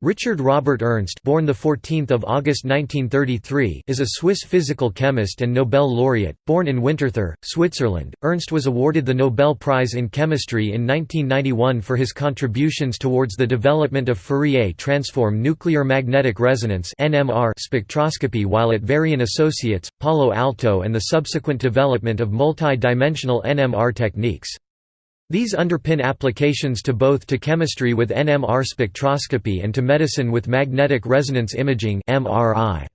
Richard Robert Ernst born the 14th of August 1933 is a Swiss physical chemist and Nobel laureate. Born in Winterthur Switzerland Ernst was awarded the Nobel Prize in Chemistry in 1991 for his contributions towards the development of Fourier transform nuclear magnetic resonance NMR spectroscopy while at Varian Associates Palo Alto and the subsequent development of multi-dimensional NMR techniques these underpin applications to both to chemistry with NMR spectroscopy and to medicine with magnetic resonance imaging MRI.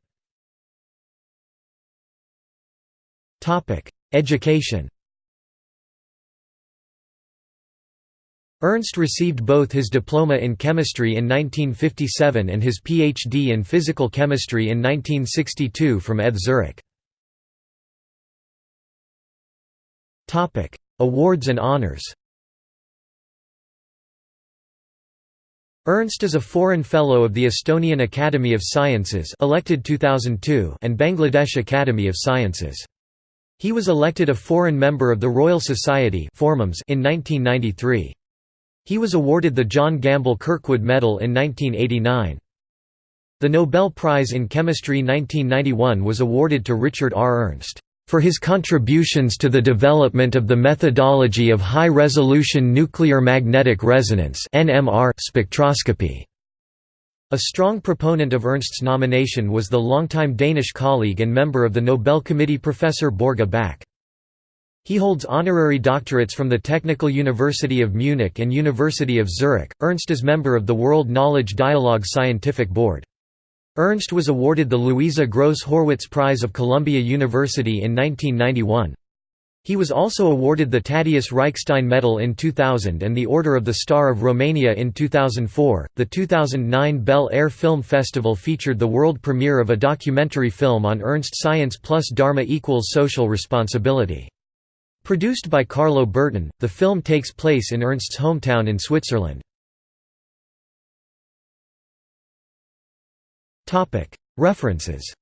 Topic: Education. Ernst received both his diploma in chemistry in 1957 and his PhD in physical chemistry in 1962 from ETH Zurich. Topic: Awards and honors. Ernst is a foreign fellow of the Estonian Academy of Sciences elected 2002 and Bangladesh Academy of Sciences. He was elected a foreign member of the Royal Society in 1993. He was awarded the John Gamble Kirkwood Medal in 1989. The Nobel Prize in Chemistry 1991 was awarded to Richard R. Ernst for his contributions to the development of the methodology of high-resolution nuclear magnetic resonance spectroscopy. A strong proponent of Ernst's nomination was the longtime Danish colleague and member of the Nobel Committee Professor Børge Bak. He holds honorary doctorates from the Technical University of Munich and University of Zurich. Ernst is member of the World Knowledge Dialogue Scientific Board. Ernst was awarded the Louisa Gross Horwitz Prize of Columbia University in 1991. He was also awarded the Tadeusz Reichstein Medal in 2000 and the Order of the Star of Romania in 2004. The 2009 Bel Air Film Festival featured the world premiere of a documentary film on Ernst Science plus Dharma equals social responsibility. Produced by Carlo Burton, the film takes place in Ernst's hometown in Switzerland. References